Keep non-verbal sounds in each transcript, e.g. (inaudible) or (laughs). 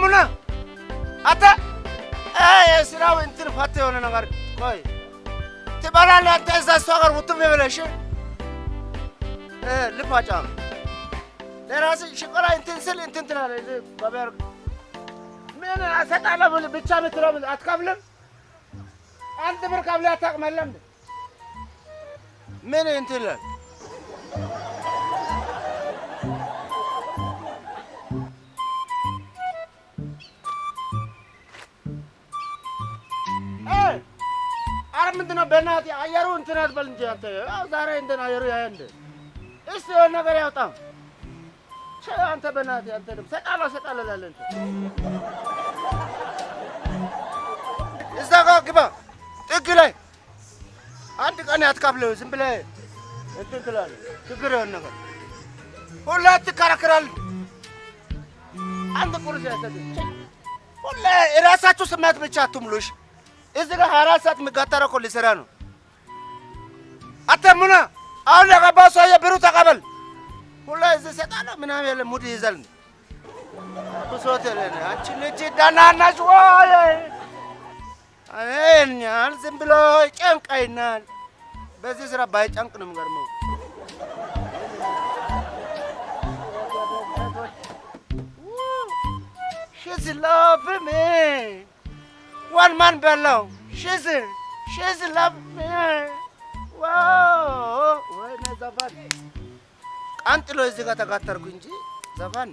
ሙና አተ? የስራው እንትን ፈት የሆነ ነገር። ቆይ ትበላለህ አንተ? እዛ እሷ ጋር ውጥም ብለሽ? ልፋጫ ለራስህ ሽቆላ እንትን ስል እንትን ትላለህ። በበር። ምን እሰጣለሁ ብቻ የምትለው አትከፍልም? አንድ ብር ከፍለህ አታውቅም የለም ምን እንትን? ይላል ምንድን ነው በእናትህ አየሩ እንትን አትበል እንጂ አንተ። ዛሬ እንትን አየሩ ያየ እንደ እስቲ የሆነ ነገር ያውጣም አንተ በእናትህ አንተ ደግሞ ሰጣለሁ ሰጣለሁ እላለህ እንትን እዛ ጋር ግባ። ጥግ ላይ አንድ ቀን አትካፍልህ ዝም ብለህ እንትን ትላለህ። ችግር የሆነ ነገር። ሁሌ ትከራከራለህ አንድ ቁርስ ያሰጥህ ሁሌ የራሳችሁ ስሜት ብቻ አትሙሉሽ እዚህ ጋር ሀያ አራት ሰዓት የሚጋጠረው እኮ ሊሰራ ነው። አተሙና አሁን የገባ ሰውዬ ብሩ ተቀበል። ሁላ እዚህ እሰጣለሁ ምናምን የለ ሙድ ይይዛል። ብሶት የለን አንቺ ልጅ ደህና ወይ? እኛን ዝም ብሎ ጨንቀይናል። በዚህ ስራ ባይጨንቅ ነው የሚገርመው። She's loving. One man below. She's she's loving me. ዋው ወይኔ ዘፋን ቀንጥሎ እዚህ ጋር ተጋተርኩ እንጂ ዘፋን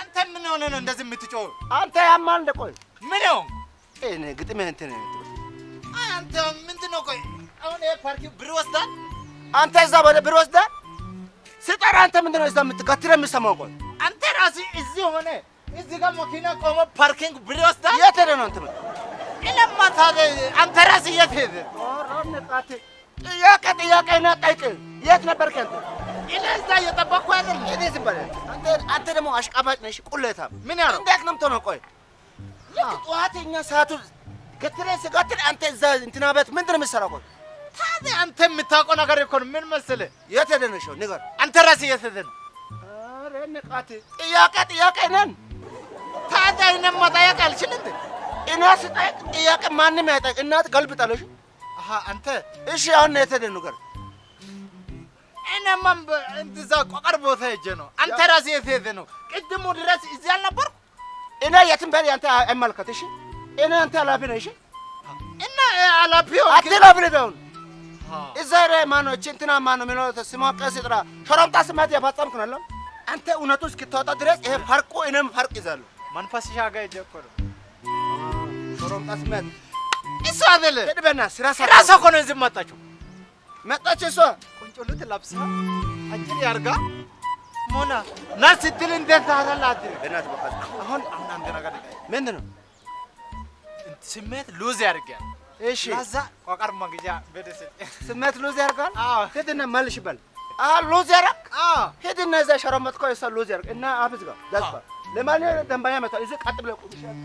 አንተ ምን ሆነ ነው እንደዚህ የምትጮህ? አንተ ያማል እንደ ቆይ ምን ነው እኔ ግጥምህ እንትን አንተ ምንድን ነው? ቆይ አሁን ይሄ ፓርኪ ብር ወስዳል። አንተ እዛ ወደ ብር ወስደህ ስጠራ አንተ ምንድን ነው እዛ የምትገትረው የምሰማው? ቆይ አንተ ራስህ እዚህ ሆነ እዚህ ጋር መኪና ቆሞ ፓርኪንግ ብር ወስዳል። የት ሄደህ ነው እንትን እለማ ታዲያ አንተ ራስህ የት? ኧረ ንቃት ጥያቄ ጥያቄ ና ጠይቅ የት ነበርክ አንተ? እኔ እዛ እየጠበቅኩ አይደል? እኔ ዝም በል አንተ አንተ ደግሞ አሽቃባጭ ነሽ ቁሌታም ምን ያለው እንዴት ነው የምትሆነው? ቆይ ልክ ጠዋተኛ ሰዓቱ ገትረህ ስገትር አንተ እዛ እንትና ቤት ምንድን ነው የምትሰራው? ቆይ ታዲያ አንተ የምታውቀው ነገር እኮ ነው። ምን መሰለህ? የት ሄደህ ነው? ንገር። አንተ ራስህ የት ሄደህ ነው? ኧረ ንቃት ጥያቄ ጥያቄ ነን። ታዲያ እኔን መጠየቅ አልችልም? እኔ ስጠይቅ ጥያቄ ማንም አይጠይቅ። እናት ገልብጣለሽ። አሀ አንተ እሺ አሁን ሄደህ ንገር። እኔማ እዛ ቆቀር ቦታ ሄጄ ነው። አንተ ራስህ የት ሄደህ ነው? ቅድሙ ድረስ እዚህ አልነበርኩ እኔ የትም በል አንተ አይመልከት። እሺ እኔ አንተ ኃላፊ ነህ። እሺ እና ኃላፊው አትላብል ቢሆን እዛ ላይ ማነው እቺ እንትና ማነው የሚለው ስሟ ቀስ ጥራ ሾሮምጣ ስማት የፈጸምክ ነው አለው። አንተ እውነቱ እስክታወጣ ድረስ ይሄ ፈርቁ እኔም ፈርቅ ይዛሉ። መንፈስሻ ጋር ሄጄ እኮ ነው። ሾሮምጣ ስማት እሱ አይደለም ሄድ በና ስራ ሰራ ራሷ እኮ ነው እዚህ መጣችው። መጣች እሷ ቁንጮልት ለብሳ አጭር ያርጋ ሞና ና ስትል እንዴት ታደላት? በእናትህ በቃ አሁን አሁን አንድ ነገር ምንድን ነው? ስሜት ሉዝ ያደርጋል። እሺ ለዛ ቆቀር መግዣ ስሜት ሉዝ ያደርጋል። አዎ ሂድና መልሽ በል። ያደርግ አዎ። ሂድና እዛ ሸረመጥኮ እሷ ሉዝ ያደርግ እና አፍዝ ጋር ዳስባ ለማንኛውም ደንበኛ መጣ እዚህ ቀጥ ብለህ ቁም ይሻላል።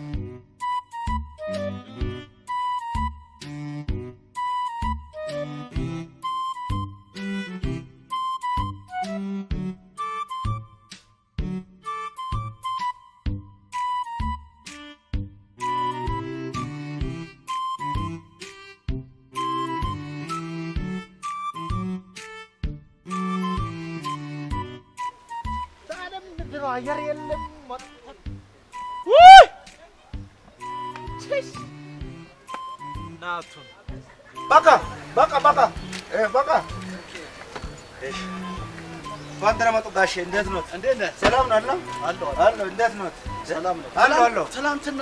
ታዲያ ምንድን ነው አየር የለም መጥቷል። ቺስ ናቱን በቃ በቃ በቃ እ በቃ እሺ እንኳን ደህና መጡ ጋሼ። እንዴት ኖት? እንዴት ነህ? ሰላም ነው? አለሁ አለሁ። እንዴት ኖት? ሰላም ነው። አለሁ አለሁ። ትናንትና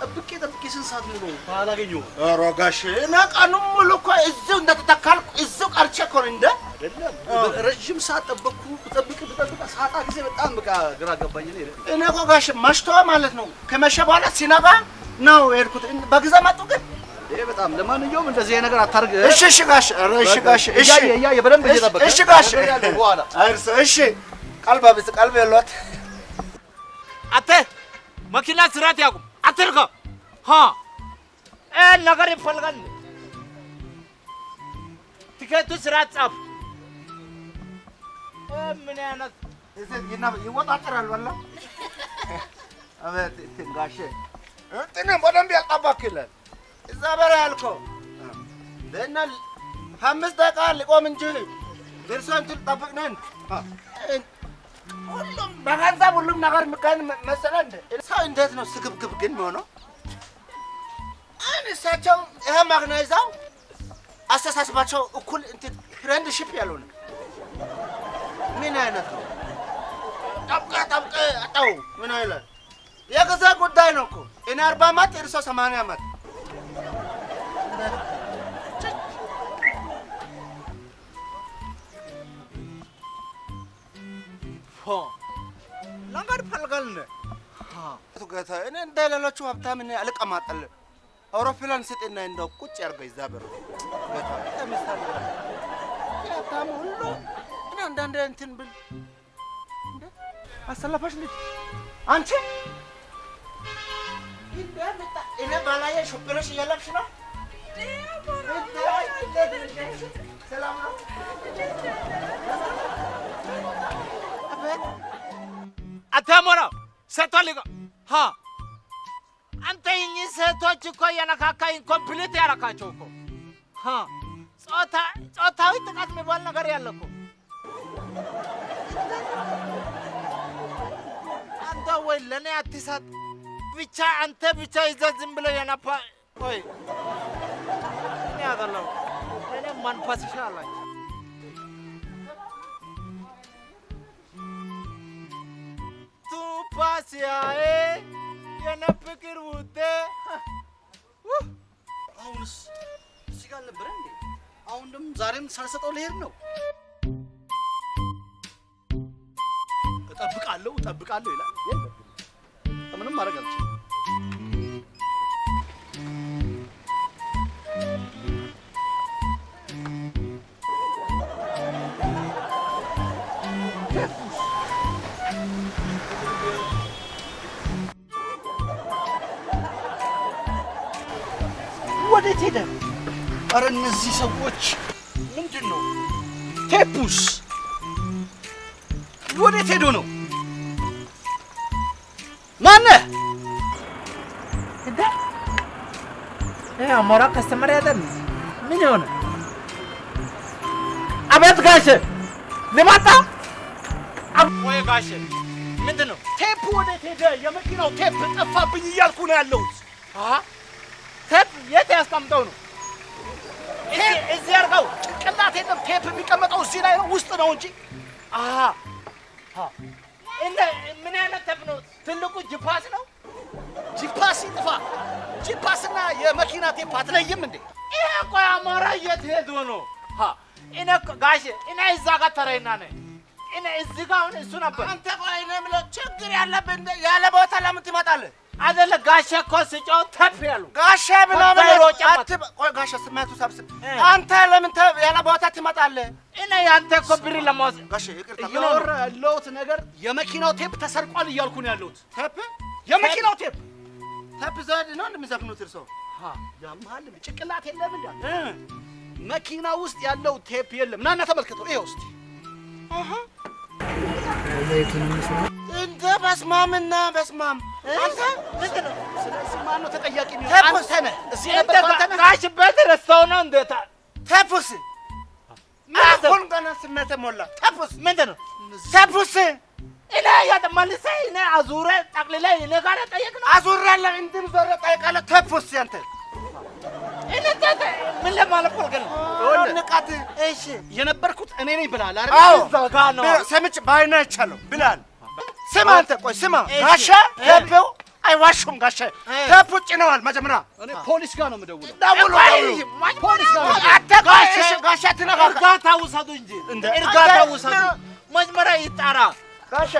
ጠብቄ ጠብቄ ስንት ሰዓት ሙሉ አላገኘሁም። ኧረ ጋሼ እኔ ቀኑን ሙሉ እኮ እዚሁ እንደተተካልኩ እዚሁ ቀርቼ እኮ ነው እንደ አይደለም ረዥም ሰዓት ጠበቅኩ። ብጠብቅ ብጠብቅ ሳጣ ጊዜ በጣም በቃ ግራ ገባኝ። እኔ እኔ እኮ ጋሼ መሽቶ ማለት ነው ከመሸ በኋላ ሲነጋ ነው የሄድኩት። በጊዜ መጡ ግን በጣም ለማንኛውም እንደዚህ አይነት ነገር አታርግ። እሺ እሺ ኧረ እሺ ጋሼ እሺ እያየ በደንብ እሺ እየጠበቀ እሺ እነግርሃለሁ በኋላ። አይርሶ እሺ ቀልባ ብስ ቀልብ የሏት አንተ መኪና ስርዓት ያቁም አትርጋ ሀ እ ነገር ይፈልጋል። ቲኬቱ ስርዓት ጻፍ። እ ምን አይነት ይወጣጠራል በላ (laughs) አቤት እንትን ጋሼ በደንብ ያጣባክ ይላል እዛ በረ ያልከው እና ከአምስት ደቂቃ ሊቆም እንጂ ደርሶ እንትን ጠብቅ ነን። ሁሉም በገንዘብ ሁሉም ነገር የሚካሄድ መሰለህ እንደ ሰው እንዴት ነው ስግብግብ ግን የሚሆነው? እሳቸው ይሄ ማግና ይዘው አስተሳሰባቸው እኩል እንትን friendship ያልሆነ ምን አይነት ነው? ጠብቀ ጠብቀ አጣው። ምን አይነት? የጊዜ ጉዳይ ነው እኮ። እኔ አርባ ዓመት እርሶ ሰማንያ ዓመት ለንገድ ፈልጋል አቶ ጌታ እኔ እንደ ሌሎቹ ሀብታም እኔ አልቀማጠልም። አውሮፕላን ስጥና እንደው ቁጭ ያርገው ይዛ ጌታ ለምሳሌ ሀብታም ሁሉ እኔ አንዳንድ እንትን ብል። አሰለፈሽ ልጅ? አንቺ? እኔ ባላየ ሹፕረሽ እያለብሽ ነው አታሞራ ሴቷ ሊጋ ሀ አንተ እኚህ ሴቶች እኮ የነካካኝ ኮምፕሊት ያረካቸው እኮ። ጾታዊ ጥቃት የሚባል ነገር ያለ እኮ። አንተ ወይ ለእኔ አትሳት ብቻ አንተ ብቻ ይዘህ ዝም ብለህ የነፋ ወይ እኔ አይደለሁም እኔ መንፈስሻ አላቸው paseae የነ ፍቅር ውጤ አሁንስ እዚህ ጋር አልነበረ እንዴ? አሁን ደግሞ ዛሬም ሳልሰጠው ልሄድ ነው። እጠብቃለሁ እጠብቃለሁ ይላል። ምንም ማድረግ አልችልም። ወዴት ሄደ? አረ እነዚህ ሰዎች ምንድን ነው? ቴፑስ ወዴት ሄዶ ነው? ማነህ? አሞራ customer ያደል ምን የሆነ አቤት ጋሼ ልማጣ ወይ ጋሼ ምንድን ነው ቴፑ ወዴት ሄደ? የመኪናው ቴፕ ጠፋብኝ እያልኩ ነው ያለሁት። ቴፕ የት ያስቀምጠው ነው? ቴፕ እዚህ አድርገው። ጭንቅላት የለም። ቴፕ የሚቀመጠው እዚህ ላይ ነው፣ ውስጥ ነው እንጂ። እንደ ምን አይነት ቴፕ ነው? ትልቁ ጅፓስ ነው? ጂፓስ ይጥፋ። ጂፓስና የመኪና ቴፕ አትለይም እንዴ? ይሄ እኮ አሞራ የት ሄዶ ነው? እኔ ጋሼ እኔ እዛ ጋር ተረይና ነኝ እኔ እዚህ ጋር አሁን እሱ ነበር አንተ ቆይ እኔ የምለው ችግር ያለብህ እንደ ያለ ቦታ ለምን ትመጣለህ? አይደለ ጋሼ እኮ ስጫው ተፍ ያሉ አትበ- ቆይ ጋሻ ስሜቱ ሰብስብ። እ። አንተ ለምን ተ- ያለ ቦታ ትመጣለህ? እኔ ያንተ እኮ ብር ለመውሰድ ጋሼ ይቅርታ እያወራ? ያለሁት ነገር የመኪናው ቴፕ ተሰርቋል እያልኩ ነው ያለሁት። ቴፕ የመኪናው ቴፕ ቴፕ ዘድ ነው እንደሚዘፍኑት እርሶ? ያመሃል ጭንቅላት የለም እንዳ መኪና ውስጥ ያለው ቴፕ የለም። ናና ተመልከተው። ይኸው እስቲ እንደ በስማምና በስማም አንተ ምንድን ነው? ስለዚህ ማነው ተጠያቂ የሚሆን? ቴፕ አንተ ነህ። እዚህ የነበርከው አንተ ነህ። ጋሽ ቤት ረስተው ነው እንዴታ ቴፑስ ምንድን ነው? አሁን ገና ስሜት ሞላ። ቴፑስ ምንድን ነው ቴፑስ እኔ ያተመልሰ እኔ አዙረ ጠቅልለ እኔ ጋር ጠየቅ ነው አዙር ያለ እንድን ዞረ ጠይቃለህ። ቴፑስ ያንተ እኔ ተተ ምን ለማለት ፈልገህ ነው ይኸውልህ፣ ንቃት። እሺ የነበርኩት እኔ ነኝ ብለሃል አይደል? አዎ። እዛ ጋር ነው። ሰምቼ በዓይኔ አይቻለሁ ብላል። ስማ አንተ ቆይ ስማ፣ ጋሻ ቴፕው አይዋሹም። ጋሻ ቴፕ ጭነዋል። መጀመሪያ። እኔ ፖሊስ ጋር ነው የምደውለው። ደውሉ ደውሉ። ፖሊስ ጋር ጋሻ ትነካካ እርጋታ ውሰዱ እንጂ። እንደ እርጋታ አንተ- ውሰዱ። መጀመሪያ ይጣራ። እሺ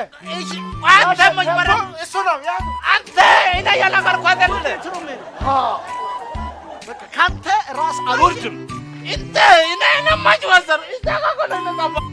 አንተ መጀመሪያ እሱ ነው። አንተ እኔ ያላቀርኩ አይደለ እንትኑ ምን በቃ ካንተ ራስ አልወርድም። እንተ እኔ ነማጭ ወሰር እዛ ጋር ነው